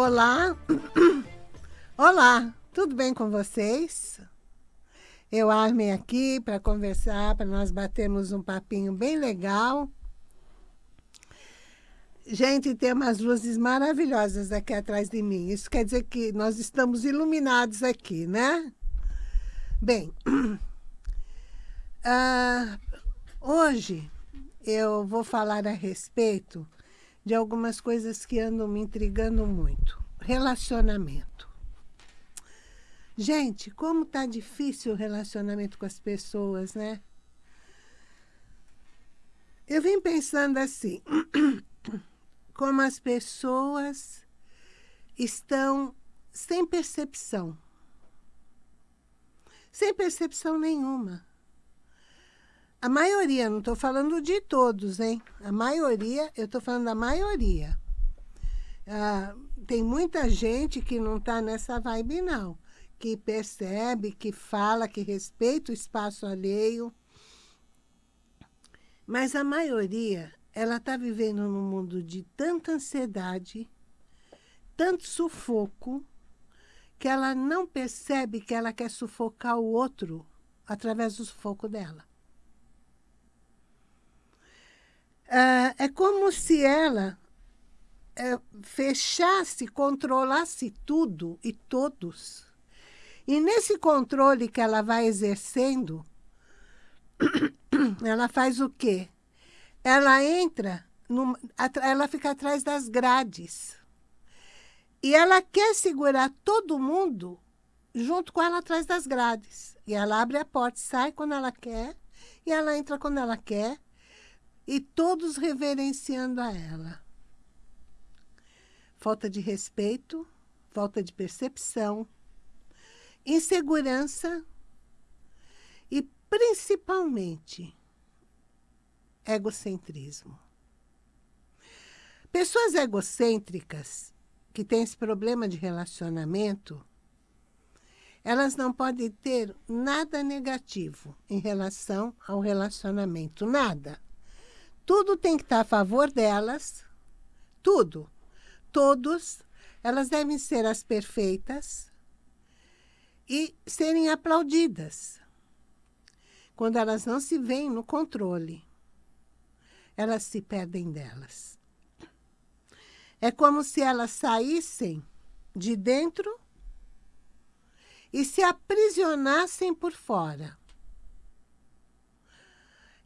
Olá, olá, tudo bem com vocês? Eu armei aqui para conversar, para nós batermos um papinho bem legal. Gente, tem umas luzes maravilhosas aqui atrás de mim. Isso quer dizer que nós estamos iluminados aqui, né? Bem, uh, hoje eu vou falar a respeito de algumas coisas que andam me intrigando muito. Relacionamento. Gente, como tá difícil o relacionamento com as pessoas, né? Eu vim pensando assim, como as pessoas estão sem percepção. Sem percepção nenhuma. A maioria, não estou falando de todos, hein? A maioria, eu estou falando da maioria. Ah, tem muita gente que não está nessa vibe, não. Que percebe, que fala, que respeita o espaço alheio. Mas a maioria, ela está vivendo num mundo de tanta ansiedade, tanto sufoco, que ela não percebe que ela quer sufocar o outro através do sufoco dela. Ah, é como se ela é, fechasse, controlasse tudo e todos. E nesse controle que ela vai exercendo, ela faz o quê? Ela entra, ela fica atrás das grades. E ela quer segurar todo mundo junto com ela atrás das grades. E ela abre a porta, sai quando ela quer, e ela entra quando ela quer, e todos reverenciando a ela. Falta de respeito, falta de percepção, insegurança e, principalmente, egocentrismo. Pessoas egocêntricas que têm esse problema de relacionamento, elas não podem ter nada negativo em relação ao relacionamento, nada. Tudo tem que estar a favor delas, tudo. Todos, elas devem ser as perfeitas e serem aplaudidas. Quando elas não se veem no controle, elas se perdem delas. É como se elas saíssem de dentro e se aprisionassem por fora.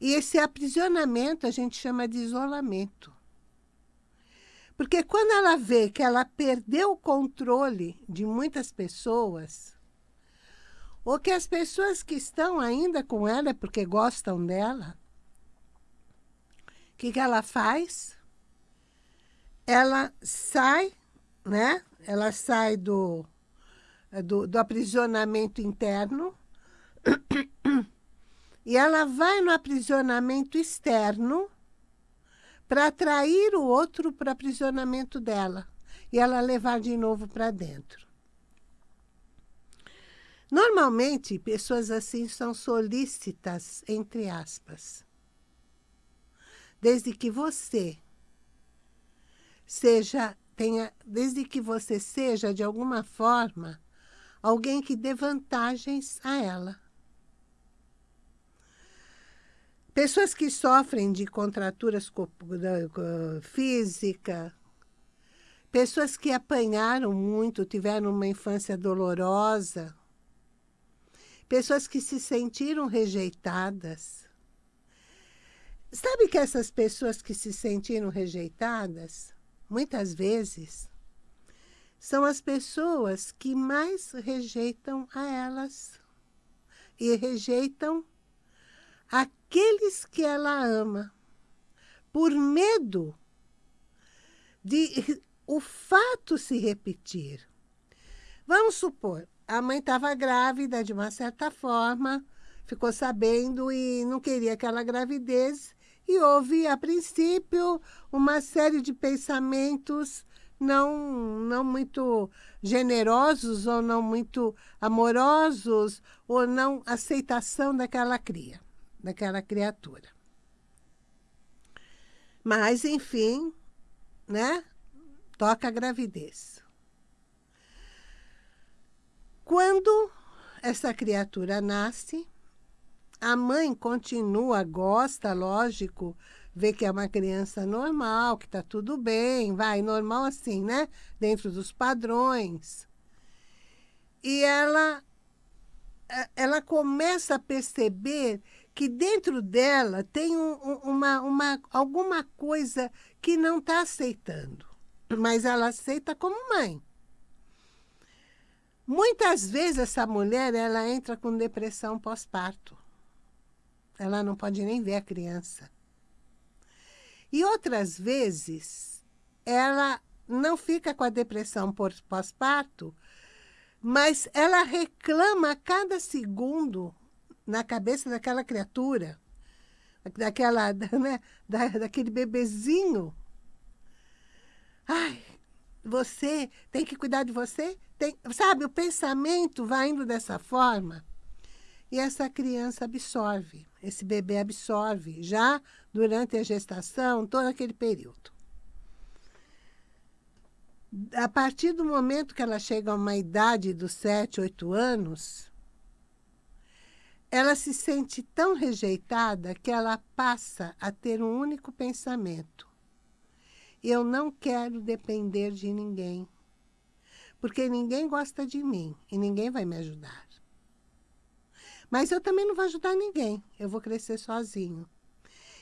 E esse aprisionamento a gente chama de isolamento. Porque quando ela vê que ela perdeu o controle de muitas pessoas, ou que as pessoas que estão ainda com ela é porque gostam dela, o que, que ela faz? Ela sai, né? Ela sai do, do, do aprisionamento interno e ela vai no aprisionamento externo para atrair o outro para o aprisionamento dela e ela levar de novo para dentro. Normalmente, pessoas assim são solícitas, entre aspas. Desde que você seja, tenha, desde que você seja, de alguma forma, alguém que dê vantagens a ela. Pessoas que sofrem de contraturas físicas, pessoas que apanharam muito, tiveram uma infância dolorosa, pessoas que se sentiram rejeitadas. Sabe que essas pessoas que se sentiram rejeitadas, muitas vezes, são as pessoas que mais rejeitam a elas. E rejeitam aqueles que ela ama, por medo de o fato se repetir. Vamos supor, a mãe estava grávida de uma certa forma, ficou sabendo e não queria aquela gravidez, e houve, a princípio, uma série de pensamentos não, não muito generosos ou não muito amorosos ou não aceitação daquela cria daquela criatura. Mas, enfim, né? Toca a gravidez. quando essa criatura nasce, a mãe continua, gosta, lógico, vê que é uma criança normal, que está tudo bem, vai, normal assim, né? Dentro dos padrões. E ela, é, ela começa a perceber que dentro dela tem um, uma, uma, alguma coisa que não está aceitando, mas ela aceita como mãe. Muitas vezes essa mulher ela entra com depressão pós-parto. Ela não pode nem ver a criança. E outras vezes, ela não fica com a depressão pós-parto, mas ela reclama a cada segundo na cabeça daquela criatura, daquela, né, da, daquele bebezinho. Ai, você tem que cuidar de você? Tem, sabe, o pensamento vai indo dessa forma e essa criança absorve, esse bebê absorve já durante a gestação, todo aquele período. A partir do momento que ela chega a uma idade dos 7, 8 anos, ela se sente tão rejeitada que ela passa a ter um único pensamento. Eu não quero depender de ninguém, porque ninguém gosta de mim e ninguém vai me ajudar. Mas eu também não vou ajudar ninguém, eu vou crescer sozinho.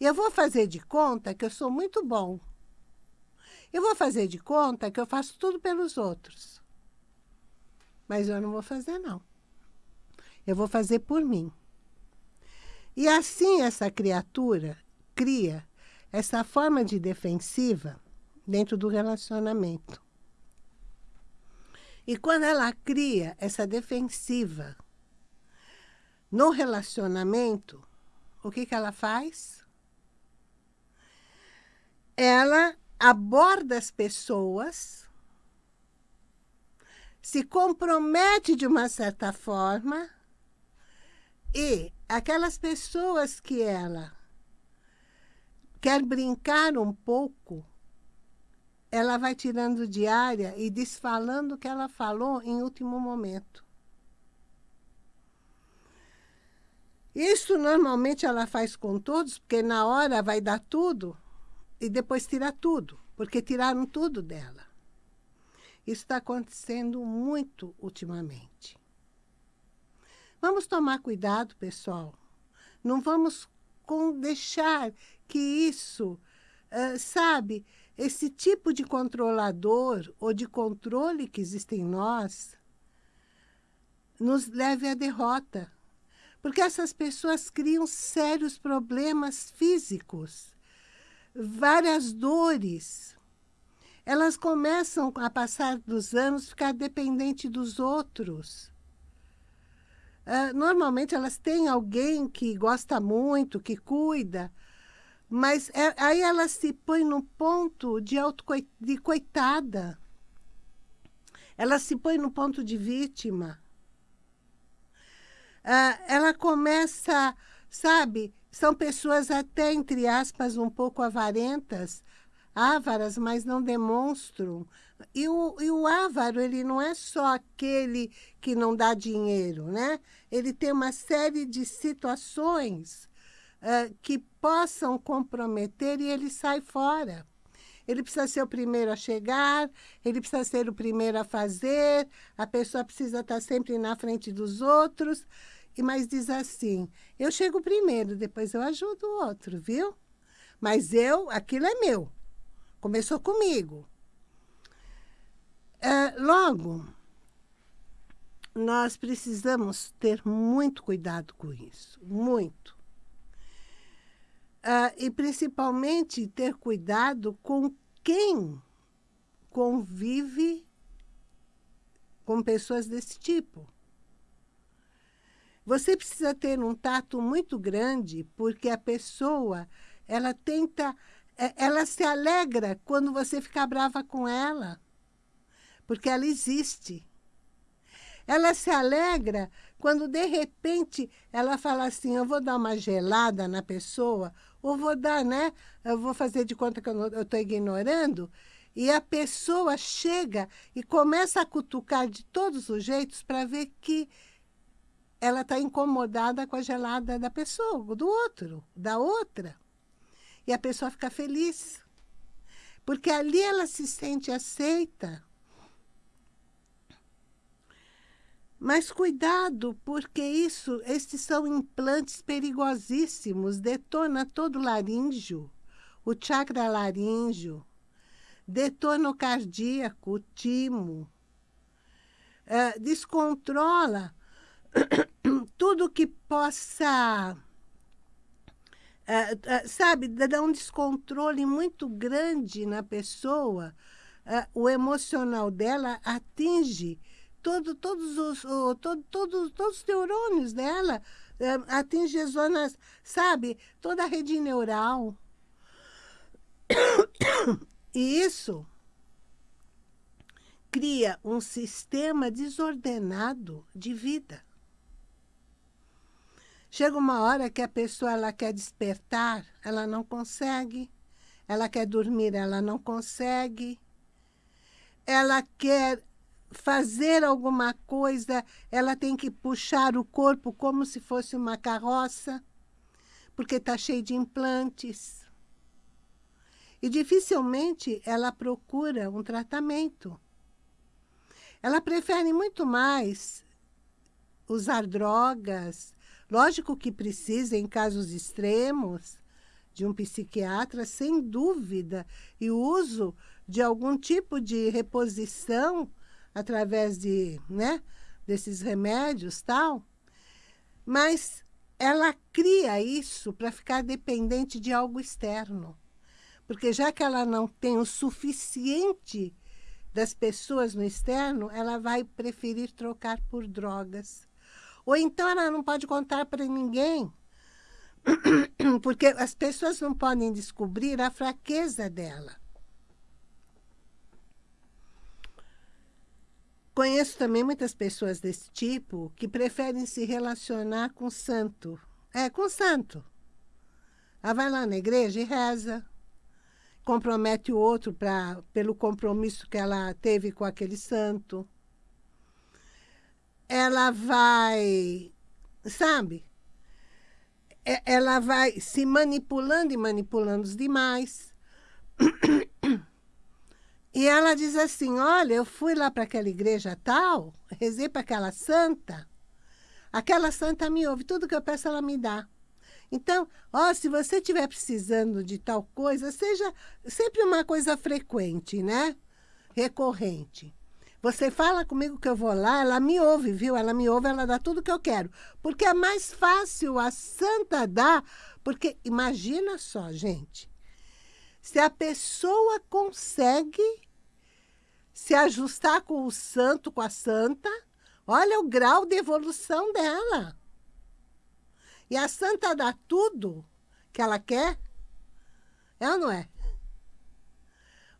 Eu vou fazer de conta que eu sou muito bom. Eu vou fazer de conta que eu faço tudo pelos outros. Mas eu não vou fazer, não. Eu vou fazer por mim. E assim essa criatura cria essa forma de defensiva dentro do relacionamento. E quando ela cria essa defensiva no relacionamento, o que, que ela faz? ela aborda as pessoas, se compromete de uma certa forma e aquelas pessoas que ela quer brincar um pouco, ela vai tirando de área e desfalando o que ela falou em último momento. Isso normalmente ela faz com todos, porque na hora vai dar tudo, e depois tirar tudo, porque tiraram tudo dela. Isso está acontecendo muito ultimamente. Vamos tomar cuidado, pessoal. Não vamos deixar que isso, uh, sabe, esse tipo de controlador ou de controle que existe em nós, nos leve à derrota. Porque essas pessoas criam sérios problemas físicos várias dores. Elas começam, a passar dos anos, ficar dependente dos outros. Uh, normalmente, elas têm alguém que gosta muito, que cuida, mas é, aí elas se põem no ponto de, auto, de coitada. Ela se põe no ponto de vítima. Uh, ela começa, sabe, são pessoas até, entre aspas, um pouco avarentas, ávaras, mas não demonstram. E o, e o ávaro, ele não é só aquele que não dá dinheiro, né? Ele tem uma série de situações uh, que possam comprometer e ele sai fora. Ele precisa ser o primeiro a chegar, ele precisa ser o primeiro a fazer, a pessoa precisa estar sempre na frente dos outros e mas diz assim, eu chego primeiro, depois eu ajudo o outro, viu? Mas eu, aquilo é meu. Começou comigo. É, logo, nós precisamos ter muito cuidado com isso, muito. Uh, e principalmente ter cuidado com quem convive com pessoas desse tipo. Você precisa ter um tato muito grande, porque a pessoa, ela tenta, é, ela se alegra quando você fica brava com ela, porque ela existe. Ela se alegra quando, de repente, ela fala assim, eu vou dar uma gelada na pessoa, ou vou dar, né? Eu vou fazer de conta que eu estou ignorando, E a pessoa chega e começa a cutucar de todos os jeitos para ver que ela está incomodada com a gelada da pessoa, do outro, da outra. E a pessoa fica feliz. Porque ali ela se sente aceita. Mas cuidado, porque isso, estes são implantes perigosíssimos, detona todo o laríngeo, o chakra laríngeo, detona o cardíaco, o timo, uh, descontrola tudo que possa, uh, uh, sabe, dar um descontrole muito grande na pessoa, o emocional dela atinge todo, todos, os, todo, todo, todos os neurônios dela, atinge as zonas, sabe, toda a rede neural. E isso cria um sistema desordenado de vida. Chega uma hora que a pessoa ela quer despertar, ela não consegue. Ela quer dormir, ela não consegue. Ela quer fazer alguma coisa, ela tem que puxar o corpo como se fosse uma carroça, porque está cheio de implantes. E dificilmente ela procura um tratamento. Ela prefere muito mais usar drogas, lógico que precisa em casos extremos de um psiquiatra, sem dúvida, e o uso de algum tipo de reposição através de, né, desses remédios tal, mas ela cria isso para ficar dependente de algo externo. Porque já que ela não tem o suficiente das pessoas no externo, ela vai preferir trocar por drogas. Ou então ela não pode contar para ninguém, porque as pessoas não podem descobrir a fraqueza dela. Conheço também muitas pessoas desse tipo que preferem se relacionar com santo. É, com santo. Ela vai lá na igreja e reza compromete o outro pra, pelo compromisso que ela teve com aquele santo. Ela vai, sabe? Ela vai se manipulando e manipulando os demais. E ela diz assim, olha, eu fui lá para aquela igreja tal, rezei para aquela santa, aquela santa me ouve, tudo que eu peço ela me dá. Então, ó, se você estiver precisando de tal coisa, seja sempre uma coisa frequente, né? Recorrente. Você fala comigo que eu vou lá, ela me ouve, viu? Ela me ouve, ela dá tudo que eu quero. Porque é mais fácil a santa dar, porque imagina só, gente. Se a pessoa consegue se ajustar com o santo, com a santa, olha o grau de evolução dela. E a santa dá tudo que ela quer? É ou não é?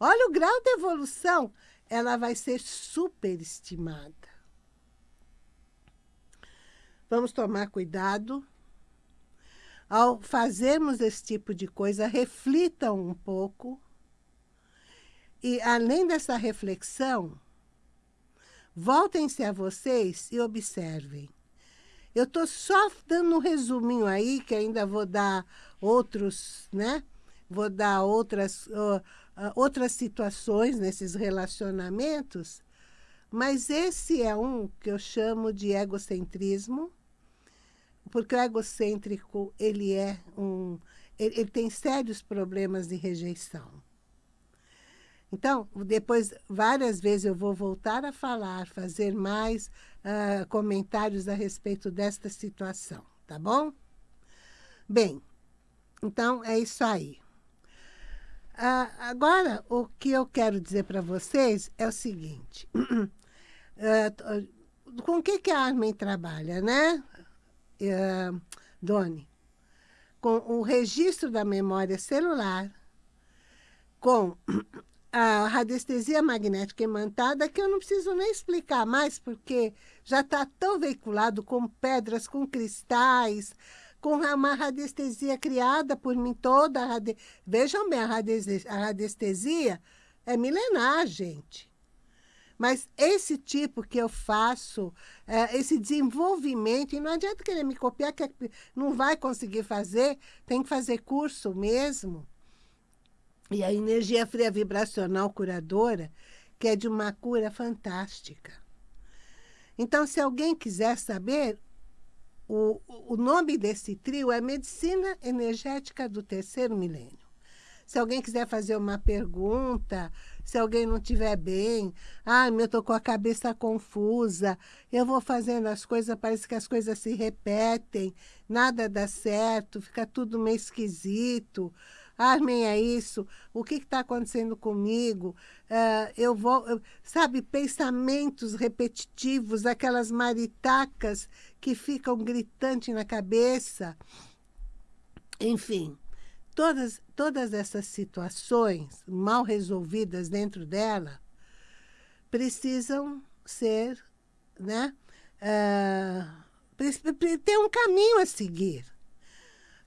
Olha o grau de evolução. Ela vai ser superestimada. Vamos tomar cuidado. Ao fazermos esse tipo de coisa, reflitam um pouco. E, além dessa reflexão, voltem-se a vocês e observem. Eu estou só dando um resuminho aí, que ainda vou dar outros, né? Vou dar outras, uh, outras situações nesses relacionamentos, mas esse é um que eu chamo de egocentrismo, porque o egocêntrico, ele é um... Ele, ele tem sérios problemas de rejeição. Então, depois, várias vezes eu vou voltar a falar, fazer mais uh, comentários a respeito desta situação, tá bom? Bem, então é isso aí. Uh, agora, o que eu quero dizer para vocês é o seguinte. uh, com o que, que a Armin trabalha, né, uh, Doni? Com o registro da memória celular, com a radiestesia magnética imantada, que eu não preciso nem explicar mais, porque já está tão veiculado com pedras, com cristais, com uma radiestesia criada por mim toda. Vejam bem, a radiestesia é milenar, gente. Mas esse tipo que eu faço, é, esse desenvolvimento, e não adianta querer me copiar, que não vai conseguir fazer, tem que fazer curso mesmo. E a energia fria vibracional curadora, que é de uma cura fantástica. Então, se alguém quiser saber, o, o nome desse trio é Medicina Energética do Terceiro Milênio. Se alguém quiser fazer uma pergunta, se alguém não estiver bem, ah, eu estou com a cabeça confusa, eu vou fazendo as coisas, parece que as coisas se repetem, nada dá certo, fica tudo meio esquisito. Armem é isso, o que está acontecendo comigo? Uh, eu vou, eu, sabe, pensamentos repetitivos, aquelas maritacas que ficam gritantes na cabeça. Enfim, todas, todas essas situações mal resolvidas dentro dela precisam ser, né? Uh, ter um caminho a seguir.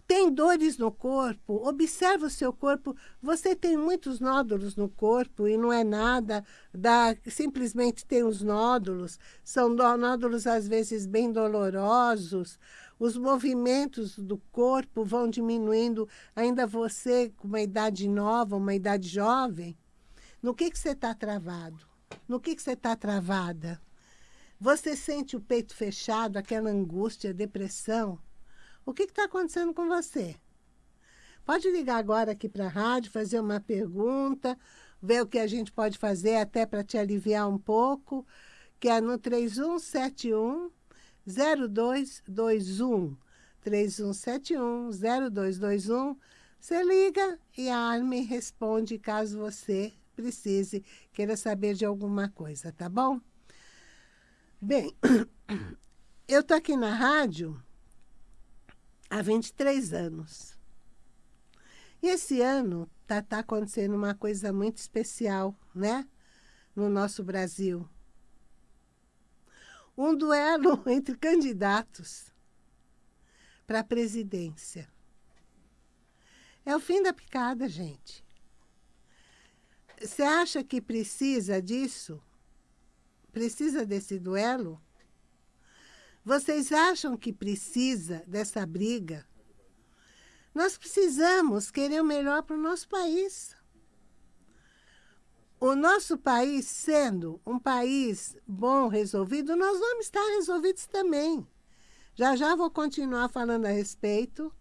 Tem dores no corpo, observa o seu corpo. Você tem muitos nódulos no corpo e não é nada, dá, simplesmente tem os nódulos. São nódulos, às vezes, bem dolorosos os movimentos do corpo vão diminuindo, ainda você com uma idade nova, uma idade jovem, no que, que você está travado? No que, que você está travada? Você sente o peito fechado, aquela angústia, depressão? O que está acontecendo com você? Pode ligar agora aqui para a rádio, fazer uma pergunta, ver o que a gente pode fazer até para te aliviar um pouco, que é no 3171 0221 3171 0221. Você liga e a Arme responde caso você precise, queira saber de alguma coisa, tá bom? Bem, eu tô aqui na rádio há 23 anos. E esse ano tá, tá acontecendo uma coisa muito especial, né? No nosso Brasil um duelo entre candidatos para a presidência. É o fim da picada, gente. Você acha que precisa disso? Precisa desse duelo? Vocês acham que precisa dessa briga? Nós precisamos querer o melhor para o nosso país o nosso país sendo um país bom, resolvido, nós vamos estar resolvidos também. Já já vou continuar falando a respeito.